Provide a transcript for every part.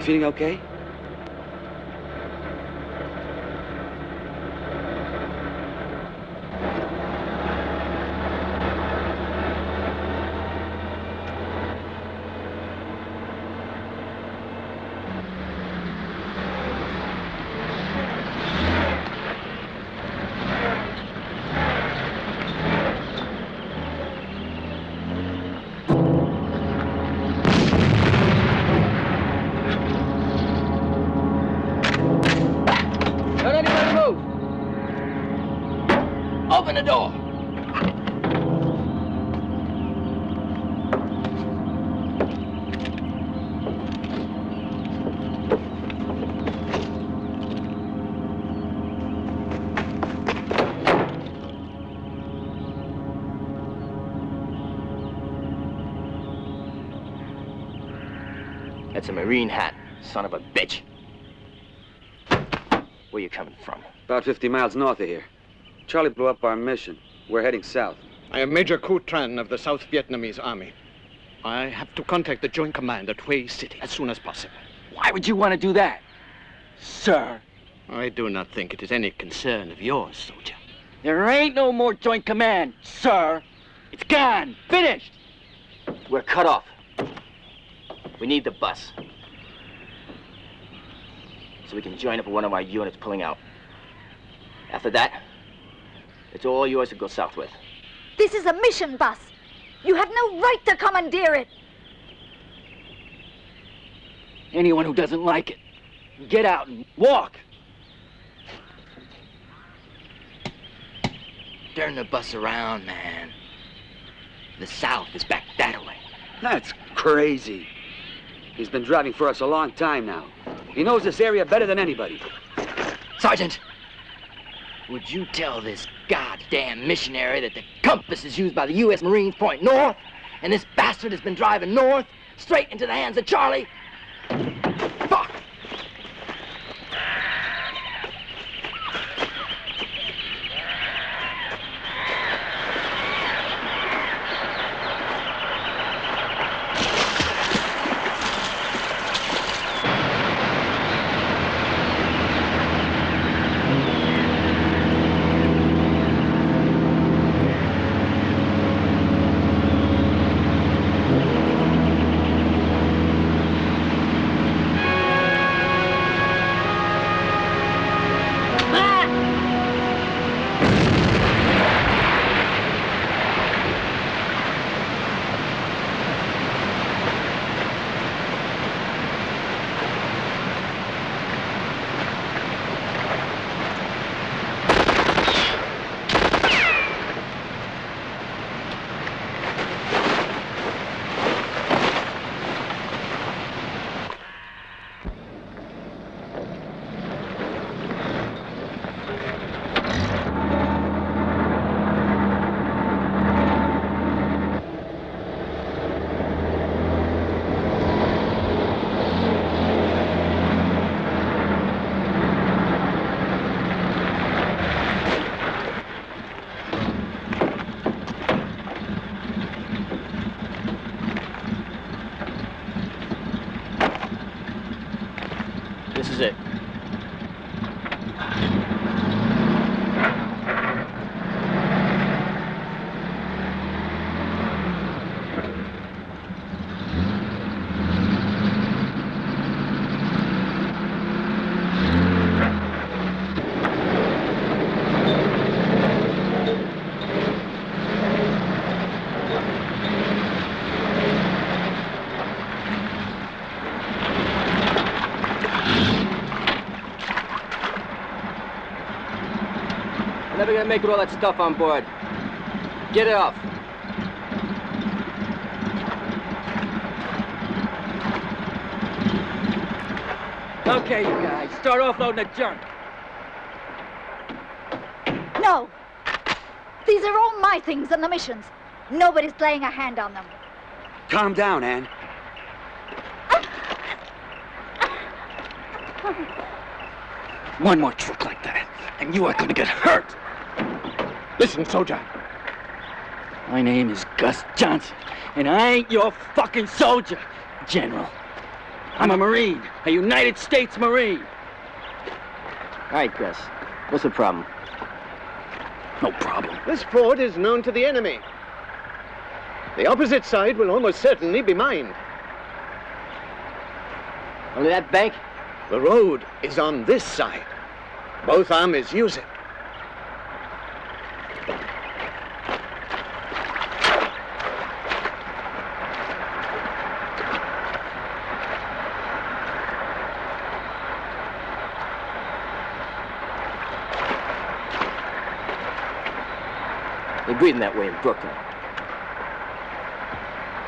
you feeling okay? Marine hat, son of a bitch. Where you coming from? About 50 miles north of here. Charlie blew up our mission. We're heading south. I am Major Ku Tran of the South Vietnamese Army. I have to contact the Joint Command at Hue City as soon as possible. Why would you want to do that? Sir, I do not think it is any concern of yours, soldier. there ain't no more joint command, sir. It's gone. Finished. We're cut off. We need the bus. So we can join up with one of our units pulling out. After that, it's all yours to go south with. This is a mission bus. You have no right to commandeer it. Anyone who doesn't like it, get out and walk. Turn the bus around, man. The south is back that way. That's crazy. He's been driving for us a long time now. He knows this area better than anybody. Sergeant, would you tell this goddamn missionary that the compass is used by the U.S. Marines point north, and this bastard has been driving north, straight into the hands of Charlie? Make it with all that stuff on board. Get it off. Okay, you guys, start offloading the junk. No! These are all my things and the missions. Nobody's laying a hand on them. Calm down, Anne. One more trick like that, and you are going to get hurt. Listen, soldier. My name is Gus Johnson, and I ain't your fucking soldier, General. I'm a Marine, a United States Marine. All right, Gus, what's the problem? No problem. This fort is known to the enemy. The opposite side will almost certainly be mined. Only that bank? The road is on this side. Both armies use it. Him that way in Brooklyn.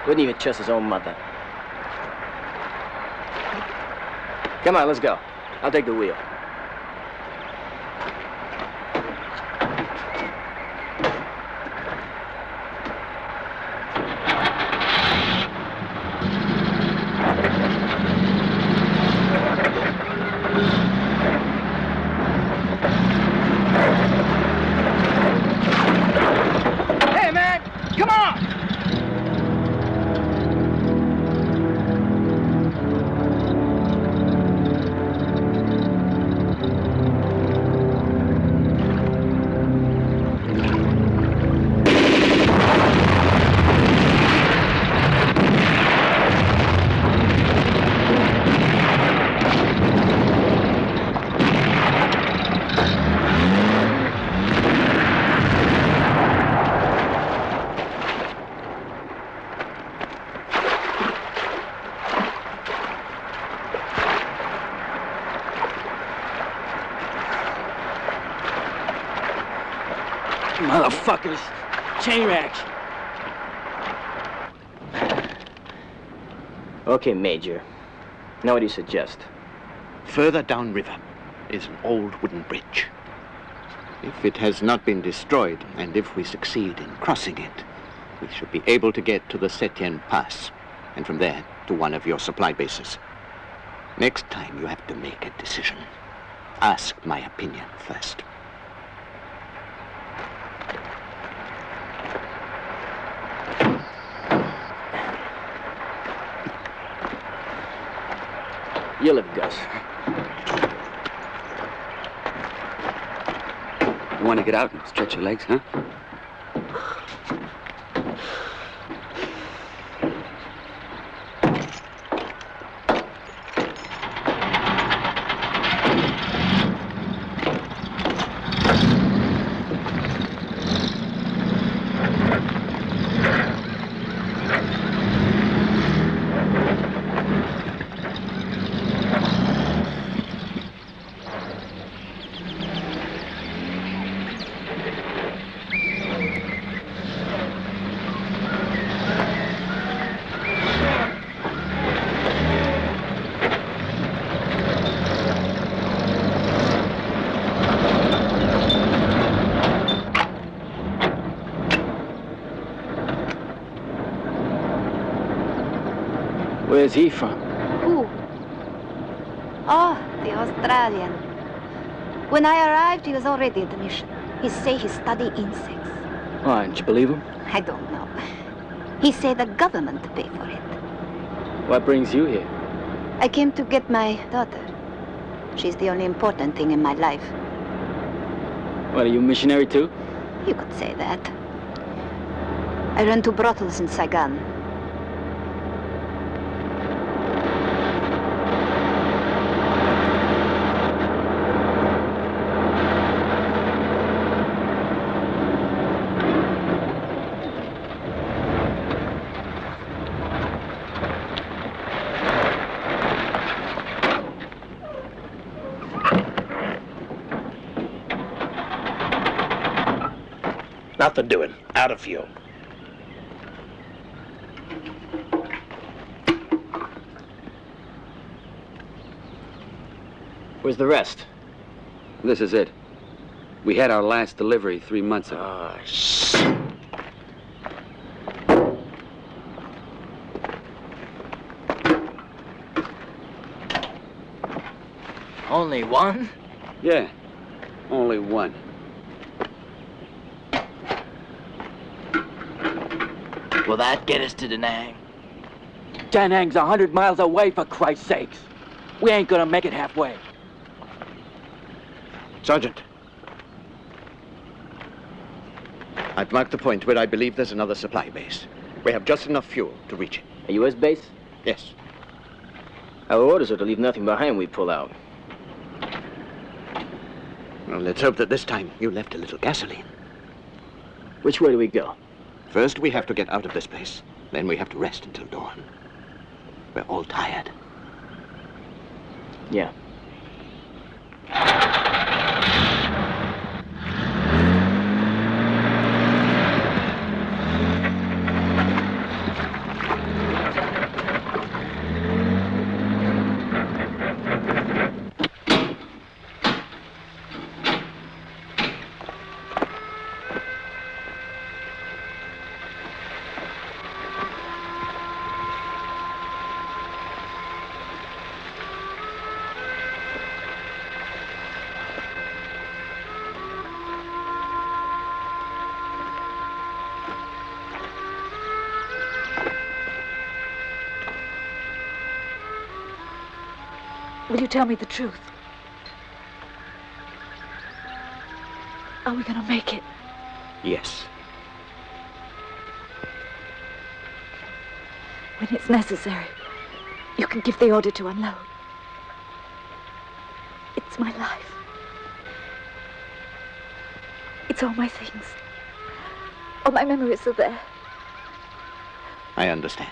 Wouldn't even trust his own mother. Come on, let's go. I'll take the wheel. Okay, Major. Now what do you suggest? Further downriver is an old wooden bridge. If it has not been destroyed, and if we succeed in crossing it, we should be able to get to the Setien Pass, and from there to one of your supply bases. Next time you have to make a decision. Ask my opinion first. You live, Gus. You want to get out and stretch your legs, huh? From? Who? Oh, the Australian. When I arrived, he was already at the mission. He say he study insects. Why, didn't you believe him? I don't know. He say the government pay for it. What brings you here? I came to get my daughter. She's the only important thing in my life. What, are you a missionary too? You could say that. I run two brothels in Saigon. Nothing doing. Out of fuel. Where's the rest? This is it. We had our last delivery three months ago. Ah, shit. Only one? Yeah, only one. Will that get us to Da Nang? Da Nang's a hundred miles away, for Christ's sakes. We ain't gonna make it halfway. Sergeant. I've marked the point where I believe there's another supply base. We have just enough fuel to reach it. A U.S. base? Yes. Our orders are to leave nothing behind we pull out. Well, let's hope that this time you left a little gasoline. Which way do we go? First, we have to get out of this place. Then we have to rest until dawn. We're all tired. Yeah. Tell me the truth? Are we gonna make it? Yes. When it's necessary, you can give the order to unload. It's my life. It's all my things. All my memories are there. I understand.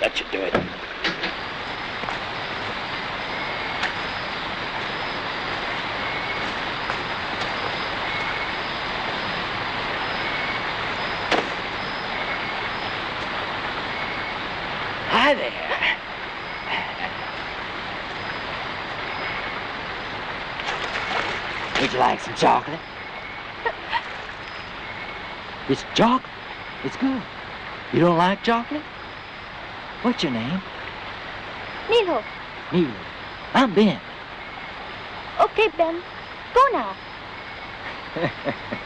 That should do it. Hi there. Would you like some chocolate? It's chocolate. It's good. You don't like chocolate? What's your name? Nilo. Neil. I'm Ben. Okay, Ben. Go now.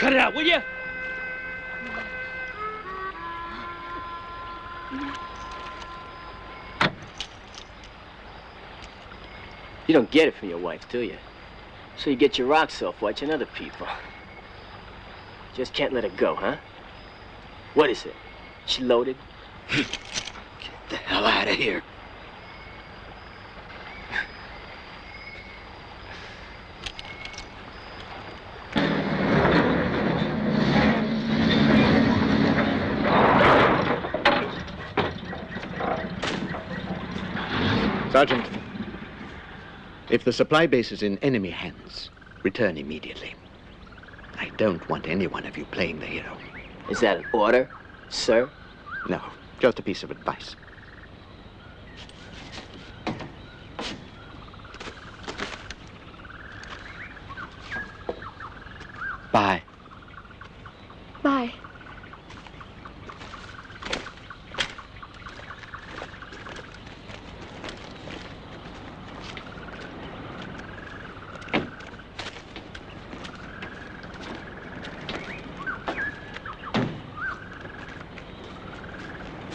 Cut it out, will you? You don't get it from your wife, do you? So you get your rocks off watching other people. Just can't let her go, huh? What is it? She loaded? Get the hell out of here. Sergeant, if the supply base is in enemy hands, return immediately. I don't want any one of you playing the hero. Is that an order, sir? No, just a piece of advice. Bye. Bye.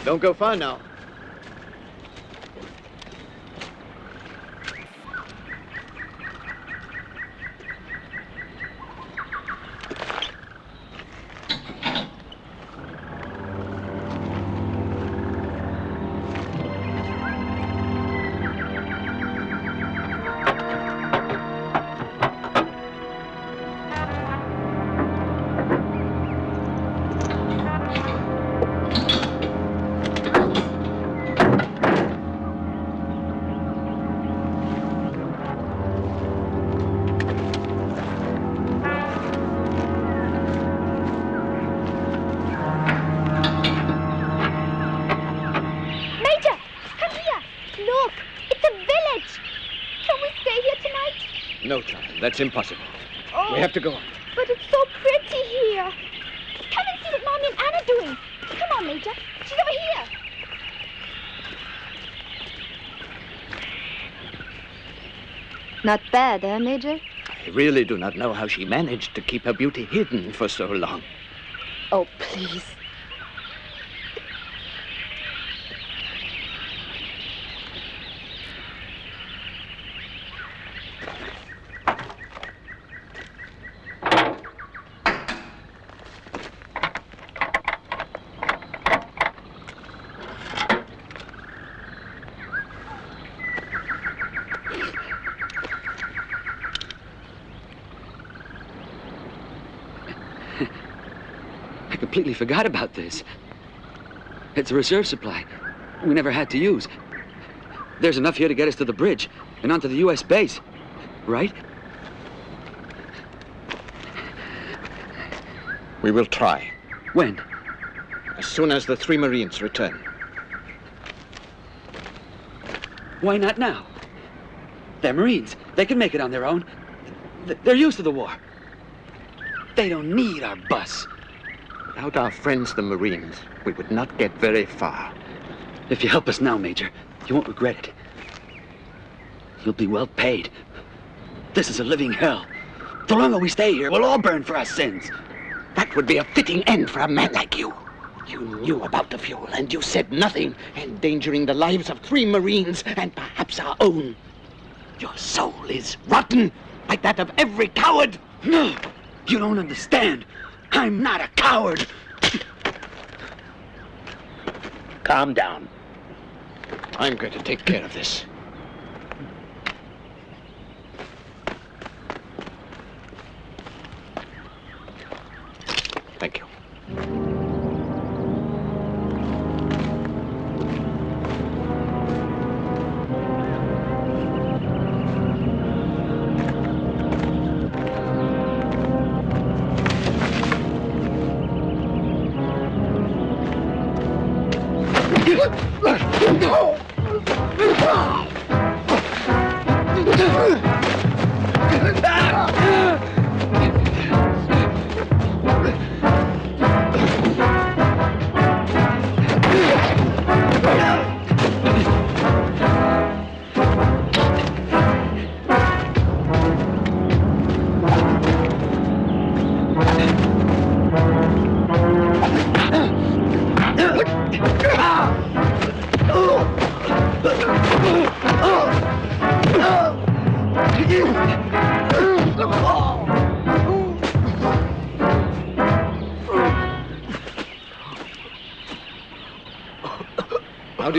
Don't go far now. That's impossible. Oh, We have to go on. But it's so pretty here. Come and see what Mommy and Anna are doing. Come on, Major. She's over here. Not bad, eh, Major? I really do not know how she managed to keep her beauty hidden for so long. Oh, please. I completely forgot about this. It's a reserve supply. We never had to use. There's enough here to get us to the bridge and onto the U.S. base. Right? We will try. When? As soon as the three Marines return. Why not now? They're Marines. They can make it on their own. They're used to the war. They don't need our bus. Without our friends, the Marines, we would not get very far. If you help us now, Major, you won't regret it. You'll be well paid. This is a living hell. The longer we stay here, we'll all burn for our sins. That would be a fitting end for a man like you. You knew about the fuel, and you said nothing, endangering the lives of three Marines and perhaps our own. Your soul is rotten, like that of every coward. No, you don't understand. I'm not a coward. Calm down. I'm going to take care of this.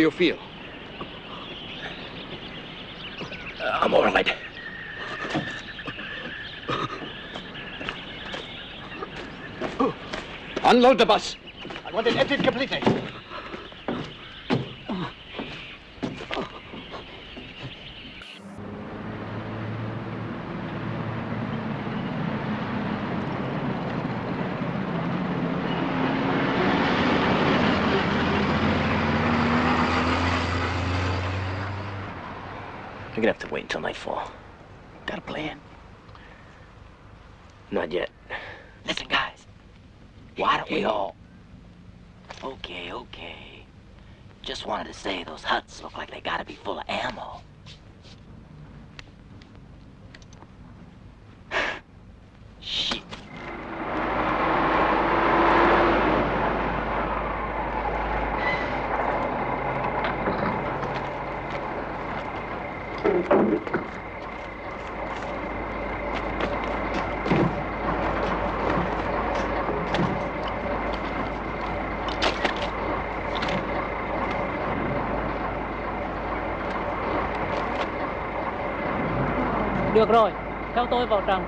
You feel? Uh, I'm all right. Unload the bus. I want it emptied completely. Wait until nightfall. Got a plan? Not yet. Listen, guys. Why don't we all... Okay, okay. Just wanted to say those huts look like they gotta be full of ammo. Tôi vào trồng.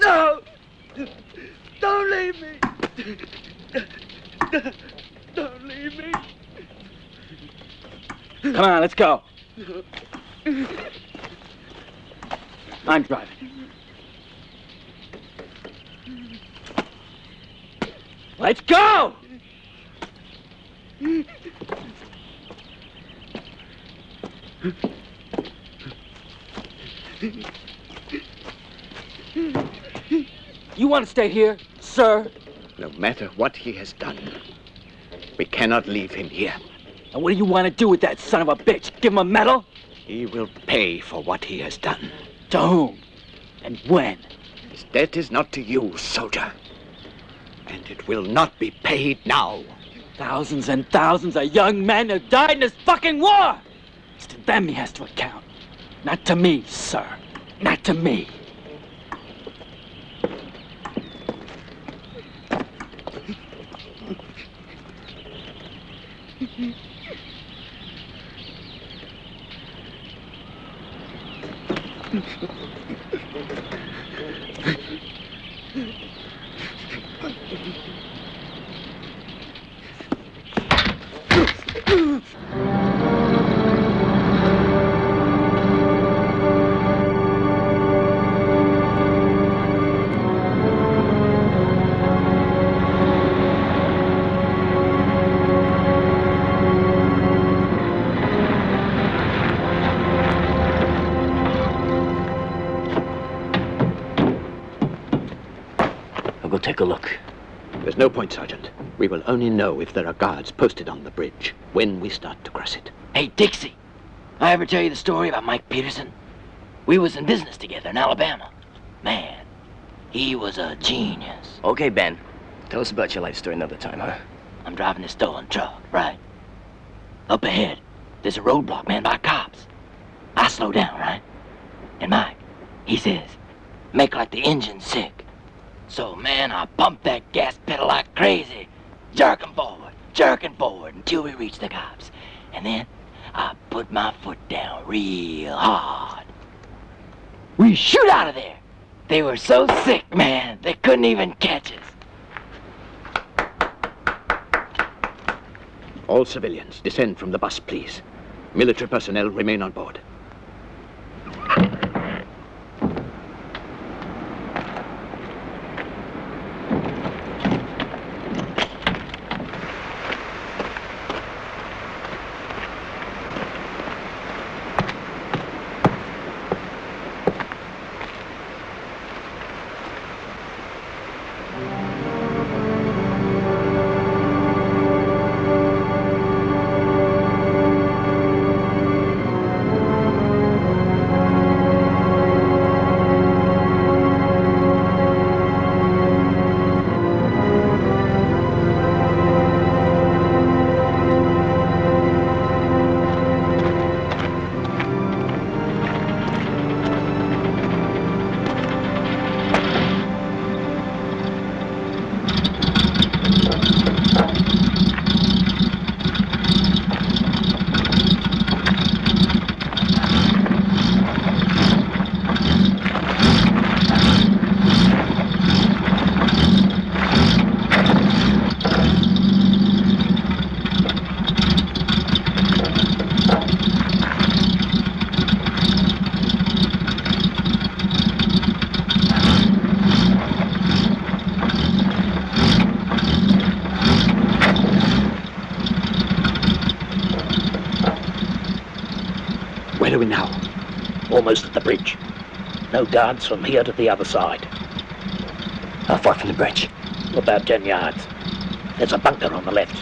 No! Don't leave me! Don't leave me! Come on, let's go. I'm driving. Let's go! You want to stay here, sir? No matter what he has done, we cannot leave him here. And what do you want to do with that son of a bitch? Give him a medal? He will pay for what he has done. To whom? And when? His debt is not to you, soldier. And it will not be paid now. Thousands and thousands of young men have died in this fucking war! It's to them he has to account. Not to me, sir. Not to me. No point, Sergeant. We will only know if there are guards posted on the bridge when we start to cross it. Hey, Dixie, I ever tell you the story about Mike Peterson? We was in business together in Alabama. Man, he was a genius. Okay, Ben. Tell us about your life story another time, huh? I'm driving this stolen truck, right? Up ahead, there's a roadblock manned by cops. I slow down, right? And Mike, he says, make like the engine's sick. So, man, I pump that gas pedal like crazy, jerking forward, jerking forward until we reach the cops. And then I put my foot down real hard. We shoot out of there. They were so sick, man, they couldn't even catch us. All civilians, descend from the bus, please. Military personnel remain on board. Bridge. No guards from here to the other side. How far from the bridge? About ten yards. There's a bunker on the left.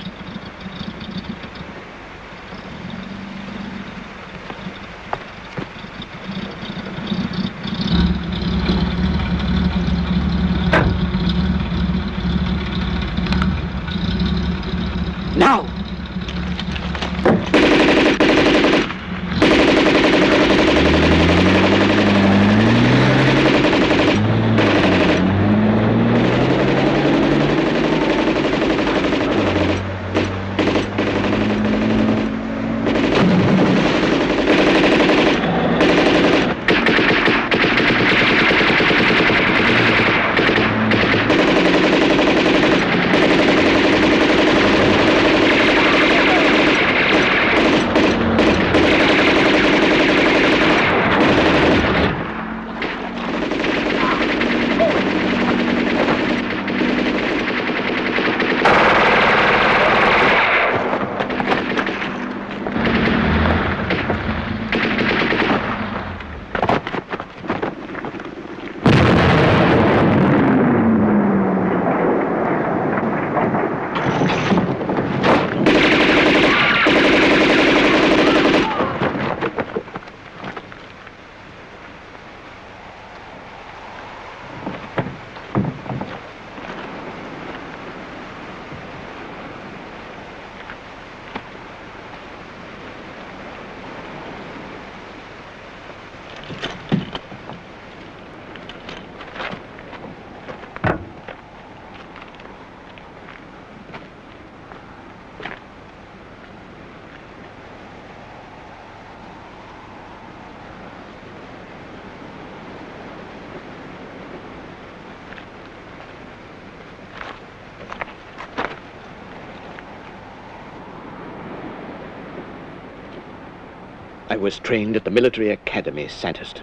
Was trained at the military academy, Sandhurst.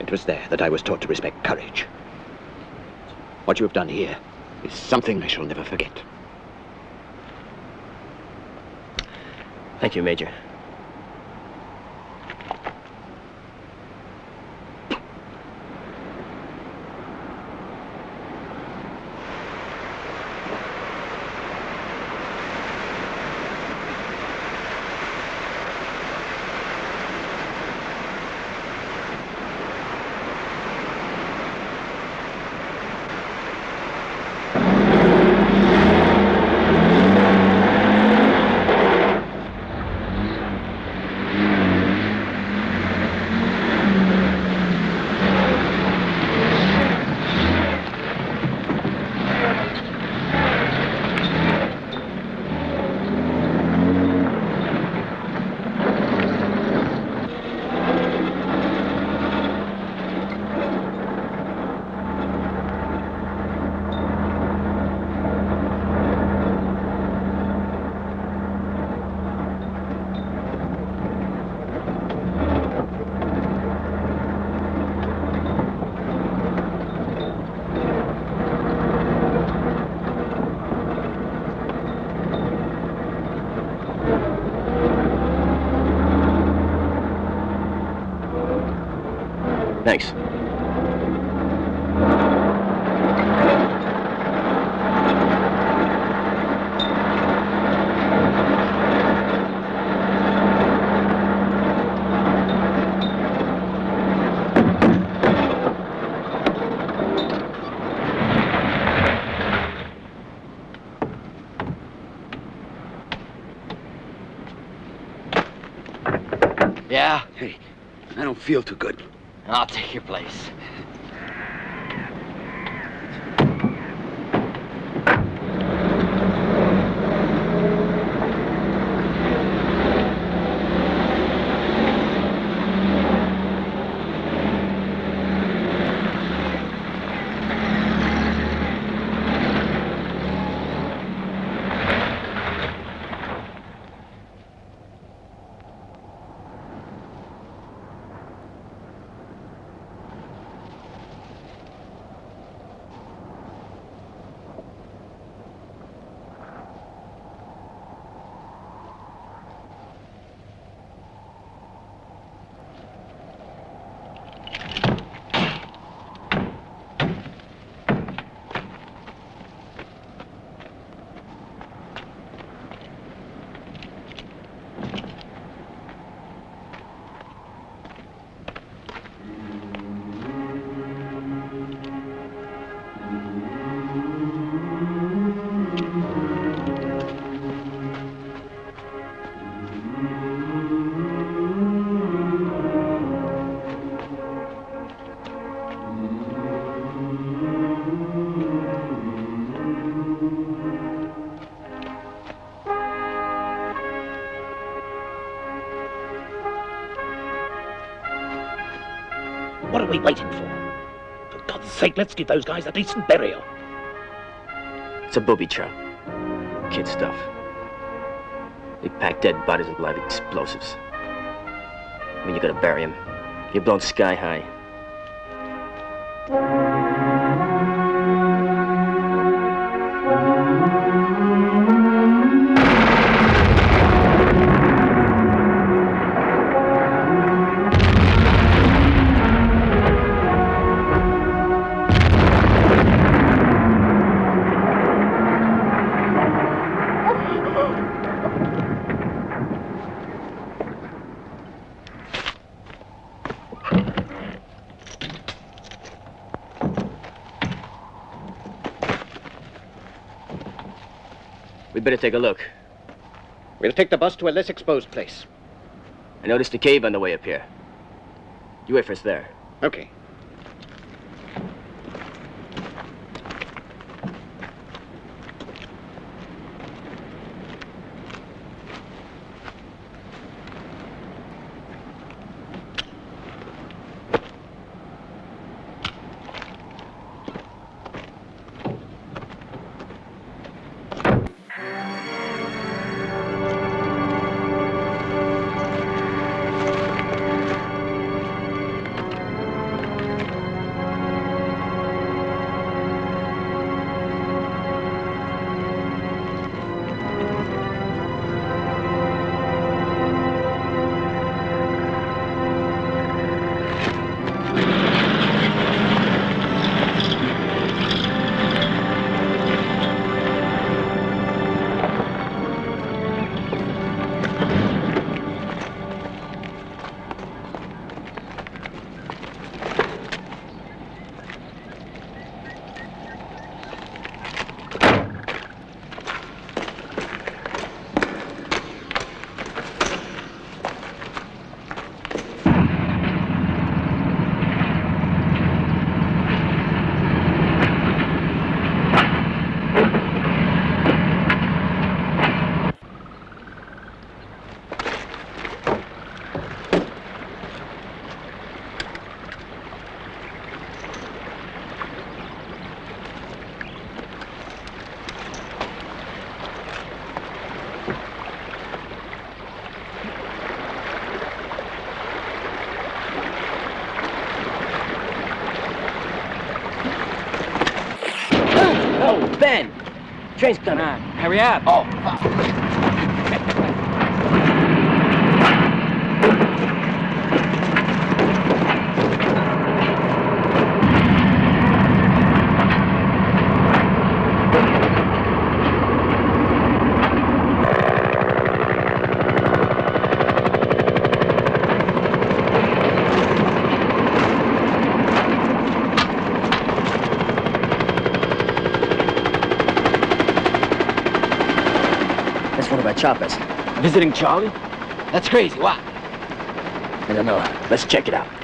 It was there that I was taught to respect courage. What you have done here is something I shall never forget. Thank you, Major. Yeah? Hey, I don't feel too good. I'll take your place. Let's give those guys a decent burial. It's a booby trap. Kid stuff. They pack dead bodies with live explosives. When you gotta bury them, you're blown sky high. Take a look. We'll take the bus to a less exposed place. I noticed a cave on the way up here. You wait for us there. Okay. Train's coming. Come on, hurry up. Oh, Choppers. Visiting Charlie? That's crazy. Why? I don't know. Let's check it out.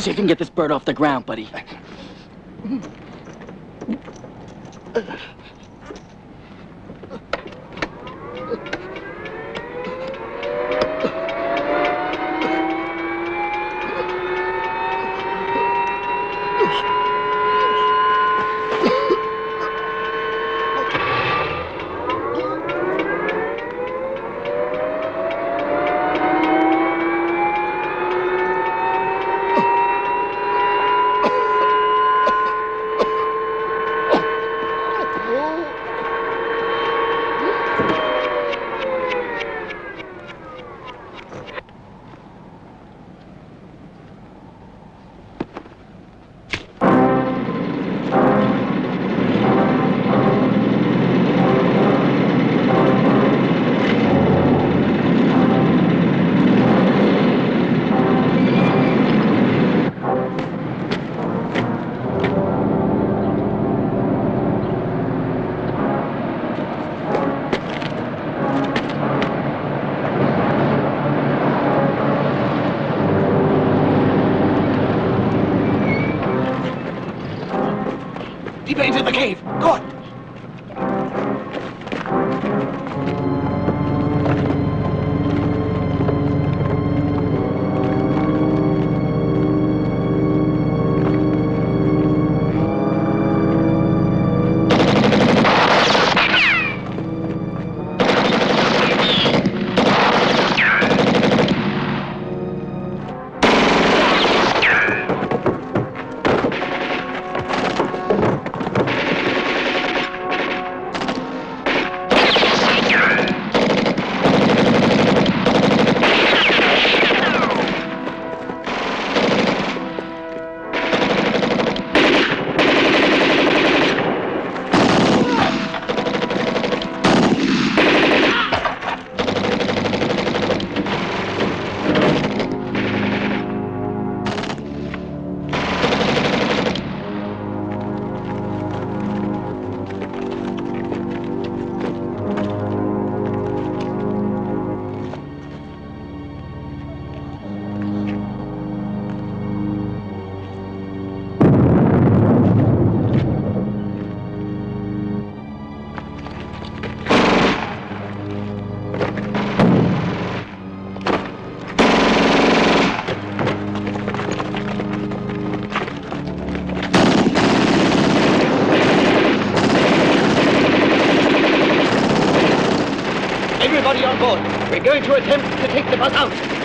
See if you can get this bird off the ground, buddy. Board. We're going to attempt to take the bus out.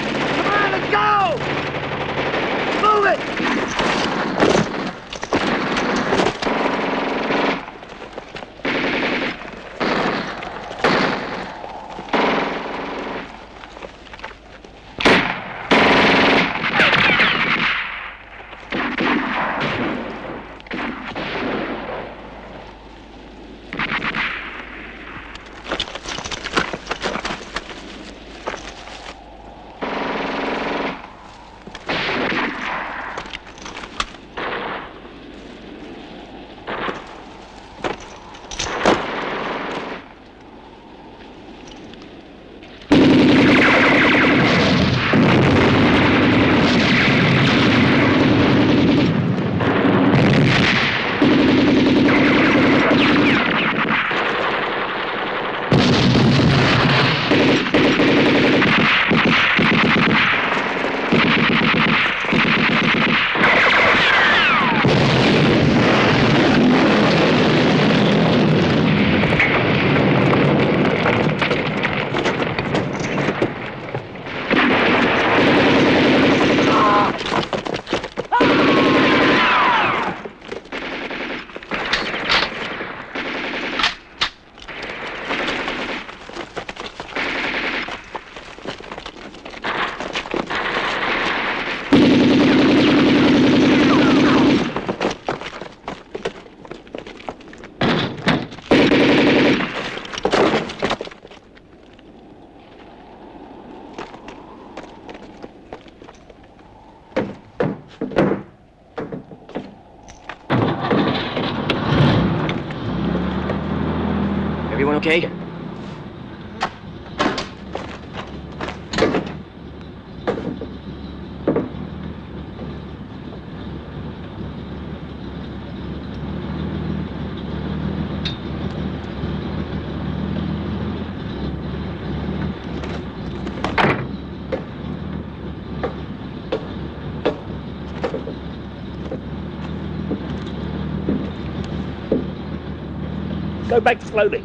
Go back slowly.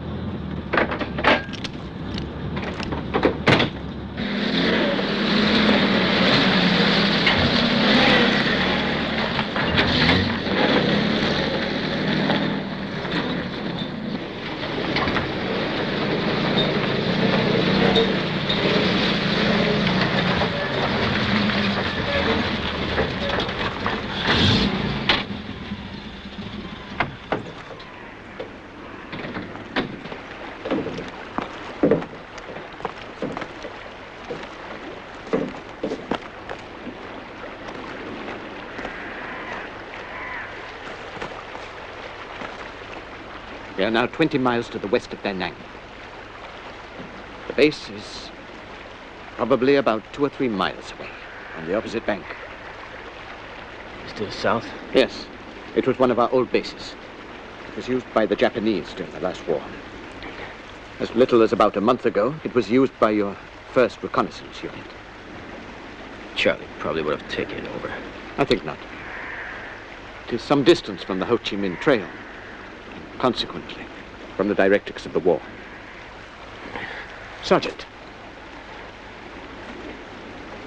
Now 20 miles to the west of Da Nang. The base is probably about two or three miles away, on the opposite bank. Still south? Yes, it was one of our old bases. It was used by the Japanese during the last war. As little as about a month ago, it was used by your first reconnaissance unit. Charlie probably would have taken it over. I think not. It is some distance from the Ho Chi Minh Trail, consequently, from the directrix of the war. Sergeant,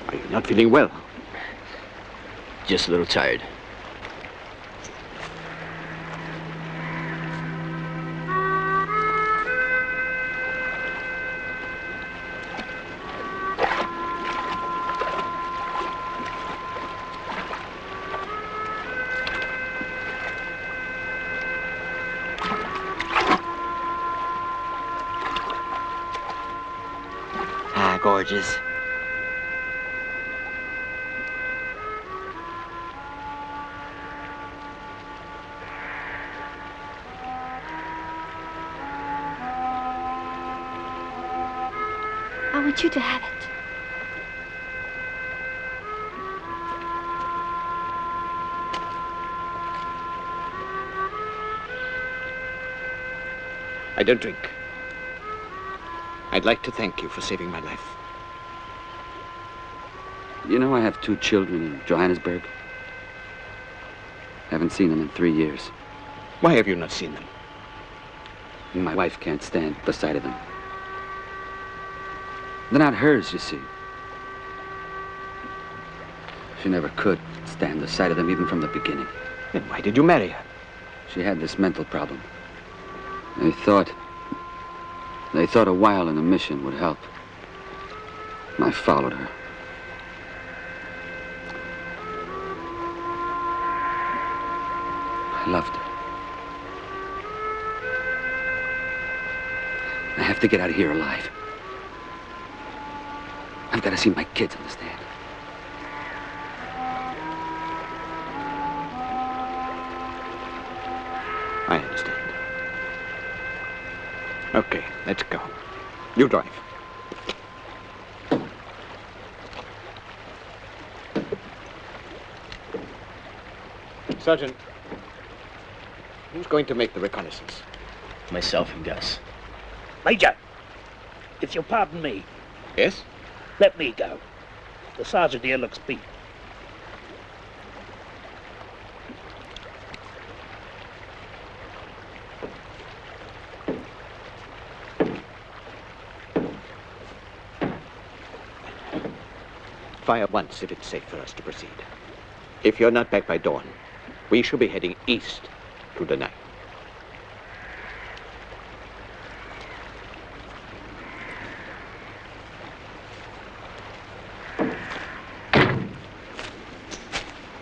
are you not feeling well? Just a little tired. I don't drink. I'd like to thank you for saving my life. You know I have two children in Johannesburg. I Haven't seen them in three years. Why have you not seen them? My wife can't stand the sight of them. They're not hers, you see. She never could stand the sight of them even from the beginning. Then why did you marry her? She had this mental problem. They thought... They thought a while in the mission would help. I followed her. I loved her. I have to get out of here alive. I've got to see my kids understand. I understand. Okay, let's go. You drive. Sergeant, who's going to make the reconnaissance? Myself and Gus. Major, if you'll pardon me, Yes? let me go. The sergeant here looks beat. Fire once if it's safe for us to proceed. If you're not back by dawn, we shall be heading east to the night.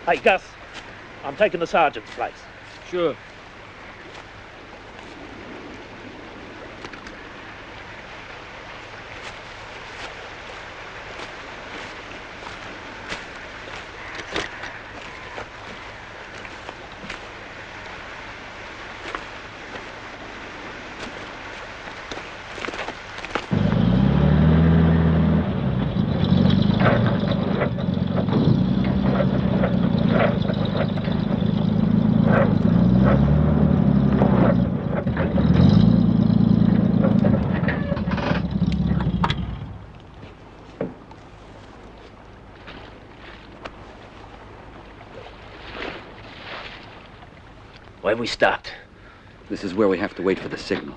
Hey, Gus, I'm taking the sergeant's place. Sure. We stopped? This is where we have to wait for the signal.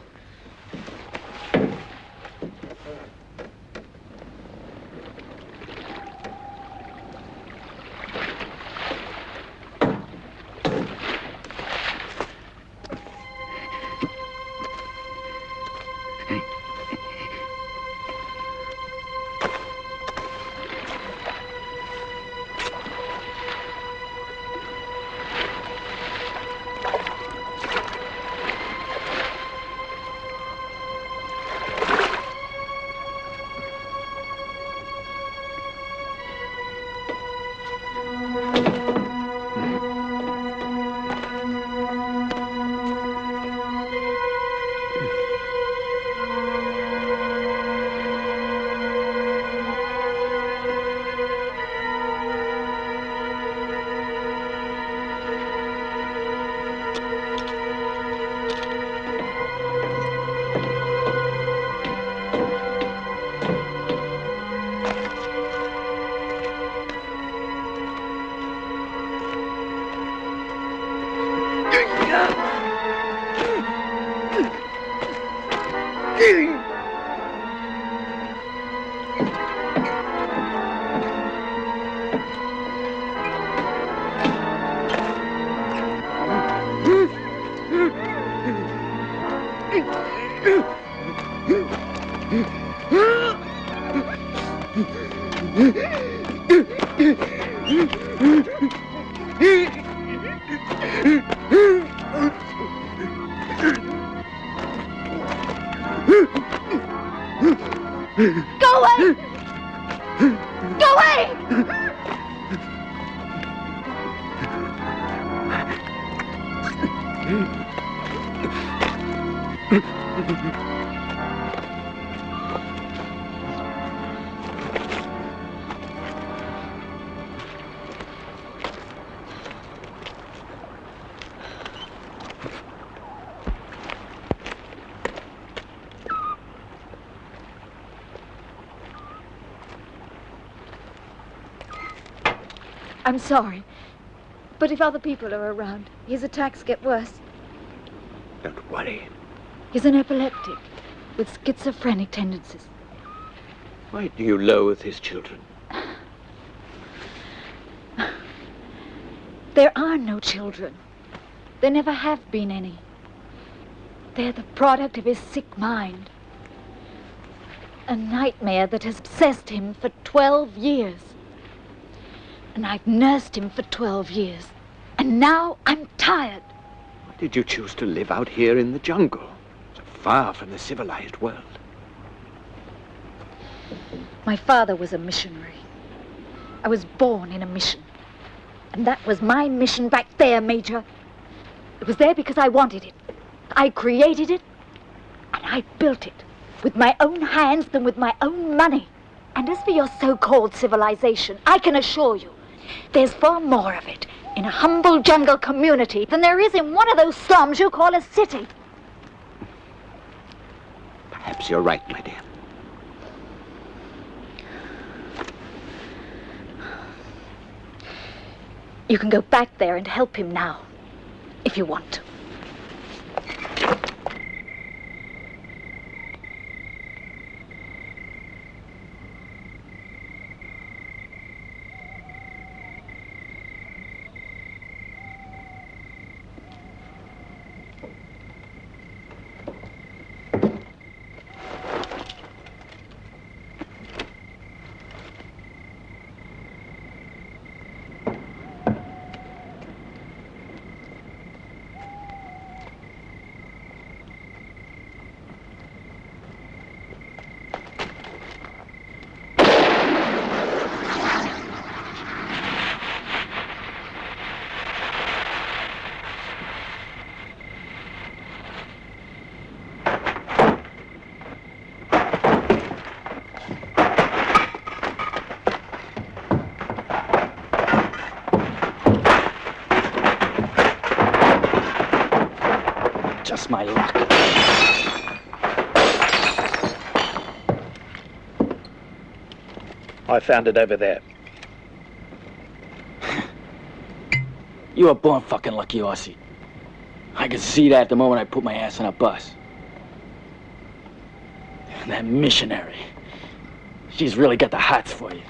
I'm sorry. But if other people are around, his attacks get worse. Don't worry. He's an epileptic with schizophrenic tendencies. Why do you loathe his children? There are no children. There never have been any. They're the product of his sick mind. A nightmare that has obsessed him for 12 years. And I've nursed him for 12 years. And now I'm tired. Why did you choose to live out here in the jungle, so far from the civilized world? My father was a missionary. I was born in a mission. And that was my mission back there, Major. It was there because I wanted it. I created it, and I built it with my own hands and with my own money. And as for your so-called civilization, I can assure you, there's far more of it in a humble jungle community than there is in one of those slums you call a city. Perhaps you're right, my dear. You can go back there and help him now, if you want to. Just my luck. I found it over there. You were born fucking lucky, Aussie. I could see that the moment I put my ass on a bus. And that missionary. She's really got the hots for you.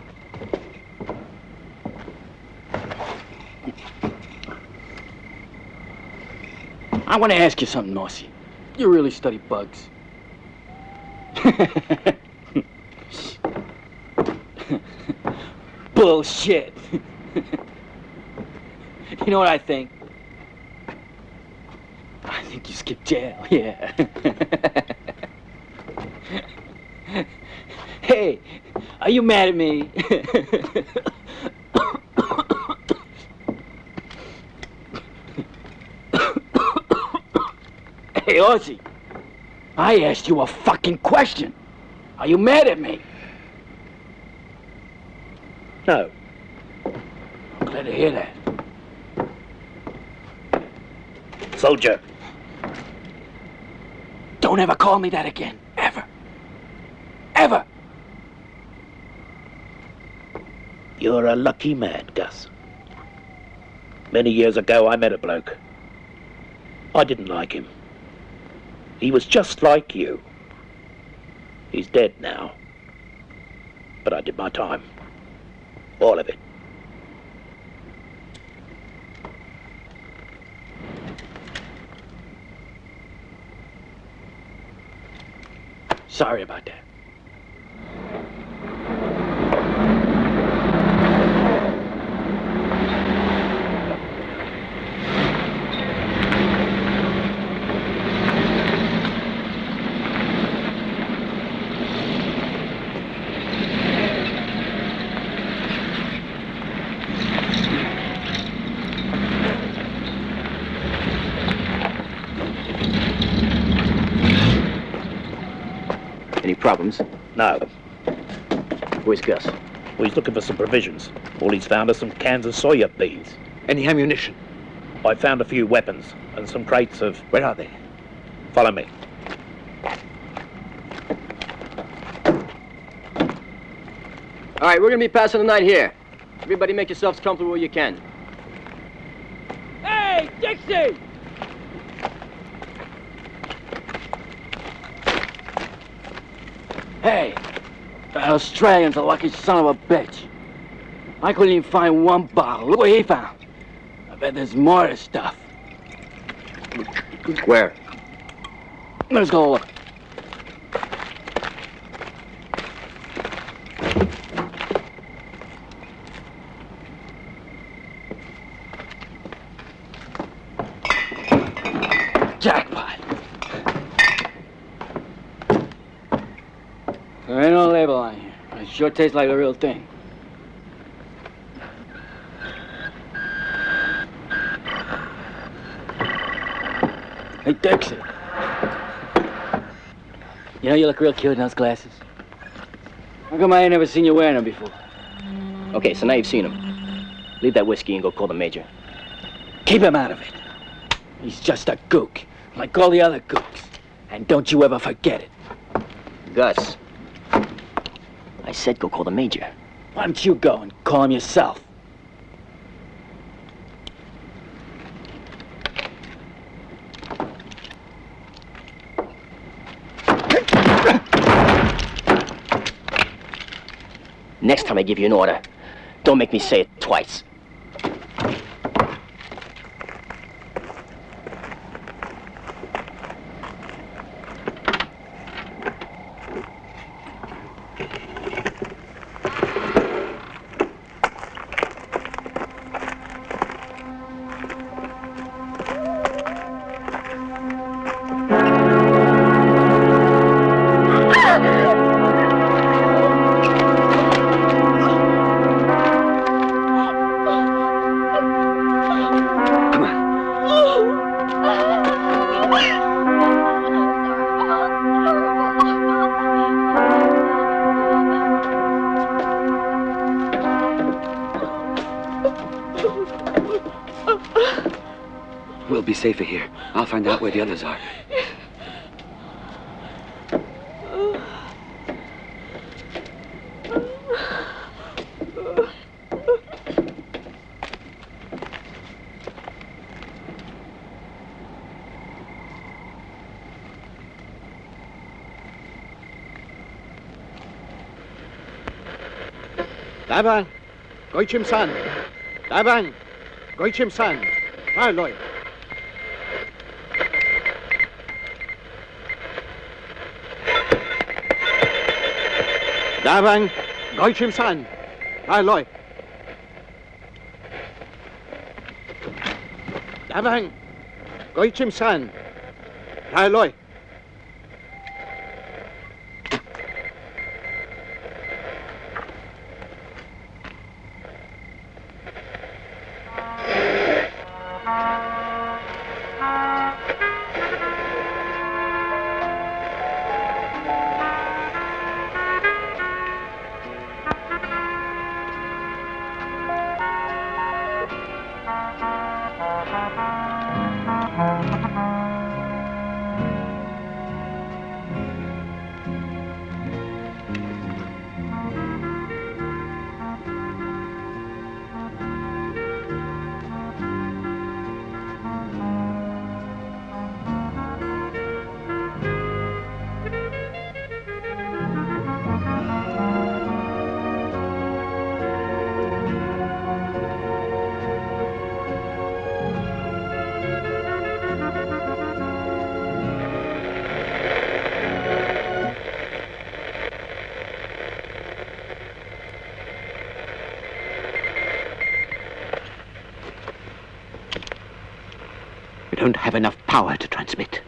I want to ask you something, Nossi. You really study bugs? Bullshit. you know what I think? I think you skipped jail, yeah. hey, are you mad at me? Hey, Ozzy, I asked you a fucking question. Are you mad at me? No. I'm glad to hear that. Soldier. Don't ever call me that again. Ever. Ever. You're a lucky man, Gus. Many years ago, I met a bloke. I didn't like him. He was just like you. He's dead now. But I did my time. All of it. Sorry about that. Any problems? No. Where's Gus? Well, he's looking for some provisions. All he's found are some cans of soya beans. Any ammunition? I found a few weapons and some crates of... Where are they? Follow me. All right, we're gonna be passing the night here. Everybody make yourselves comfortable where you can. Hey, Dixie! Hey, the Australian's a lucky son of a bitch. I couldn't even find one bottle. Look what he found. I bet there's more of this stuff. Where? Let's go look. Jackpot. There ain't no label on here. but It sure tastes like the real thing. Hey, Dixie. You know you look real cute in those glasses. How come I ain't never seen you wearing them before? Okay, so now you've seen him. Leave that whiskey and go call the major. Keep him out of it. He's just a gook, like all the other gooks. And don't you ever forget it. Gus. Said go call the major. Why don't you go and call him yourself? Next time I give you an order, don't make me say it twice. safer here. I'll find out where the others are. Dabang, Goichim San. Dabang, Goichim San. Now, Lloyd. Marloy. Dabang, Goichim San. Marloy. Dabang, Goichim San. Marloy. We don't have enough power to transmit.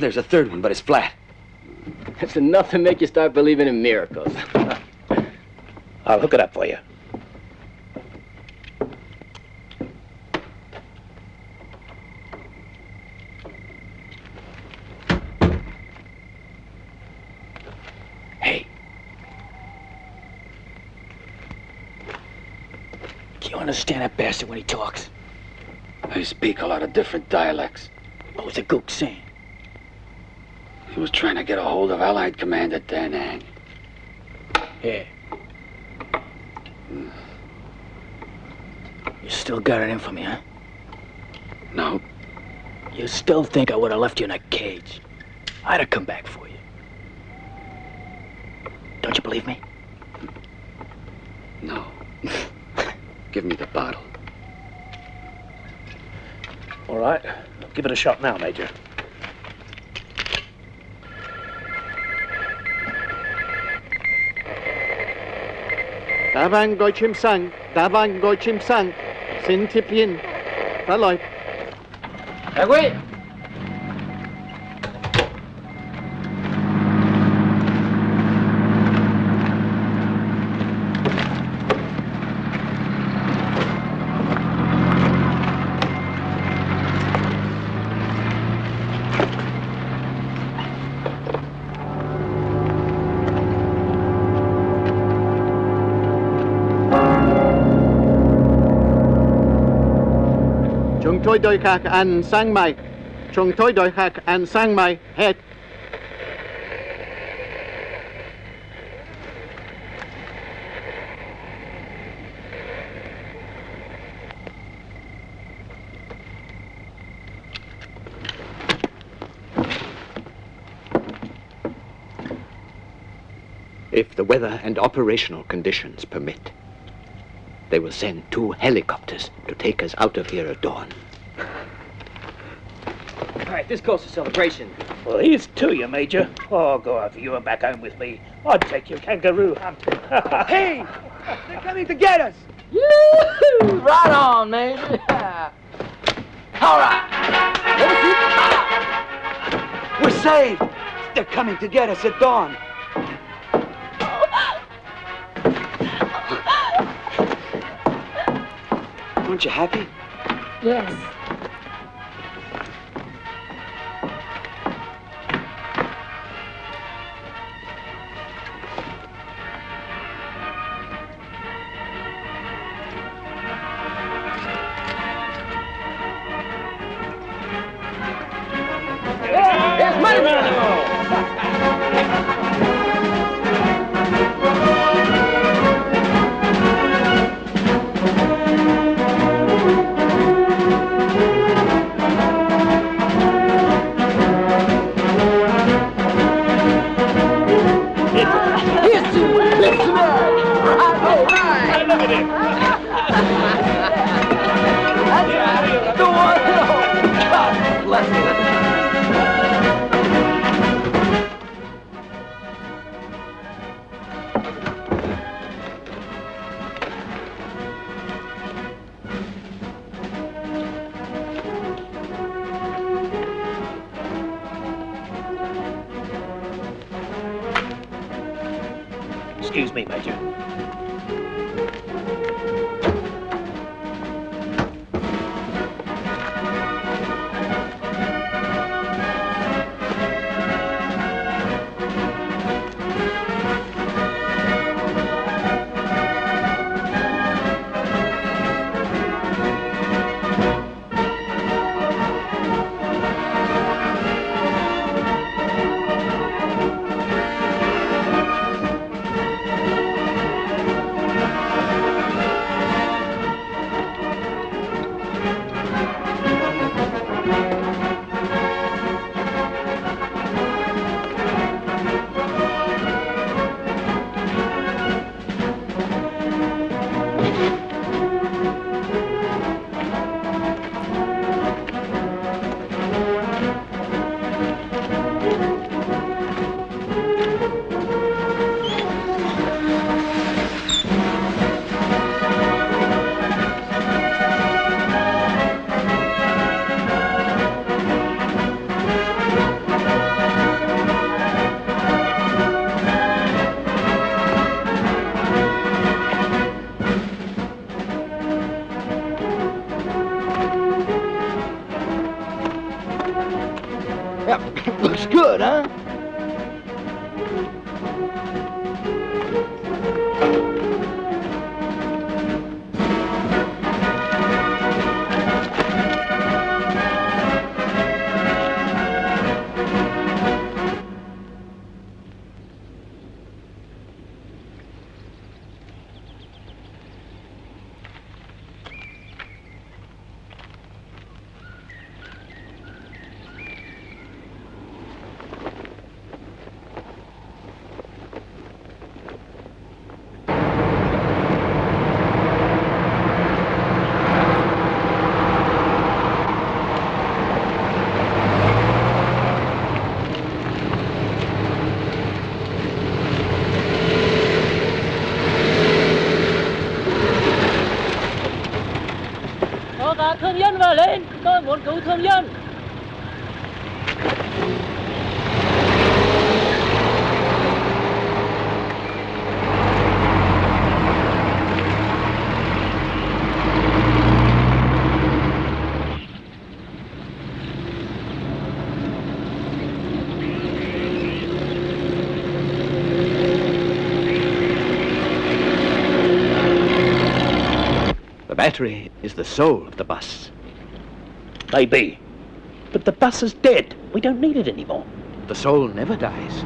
There's a third one, but it's flat. That's enough to make you start believing in miracles. I'll hook it up for you. Hey. Do you understand that bastard when he talks? They speak a lot of different dialects. What was the gook saying? He was trying to get a hold of Allied Commander Danang. Da Nang. Yeah. You still got it in for me, huh? No. You still think I would have left you in a cage? I'd have come back for you. Don't you believe me? No. Give me the bottle. All right. Give it a shot now, Major. Dabang Goichim San. Dabang Goichim San. Sin Tiplin. Marloy. Hey, wait! Chung Toi Doi Kak An Sang Mai. Chung Toi Doi Kak An Sang Mai. Het. If the weather and operational conditions permit, they will send two helicopters to take us out of here at dawn. Right, this calls for celebration. Well, here's to you, Major. Oh, go out you and back home with me. I'd take you kangaroo hunting. Hey! They're coming to get us! Yoo-hoo! Right on, Major. All right. We're saved! They're coming to get us at dawn. Aren't you happy? Yes. Battery is the soul of the bus. Maybe. But the bus is dead. We don't need it anymore. The soul never dies.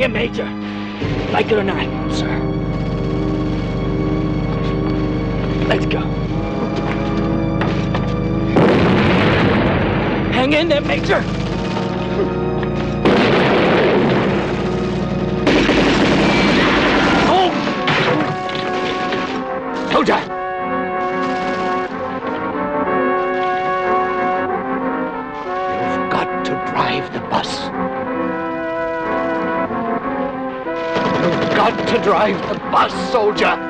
here, Major. Like it or not, sir. Let's go. Hang in there, Major. drive the bus, soldier!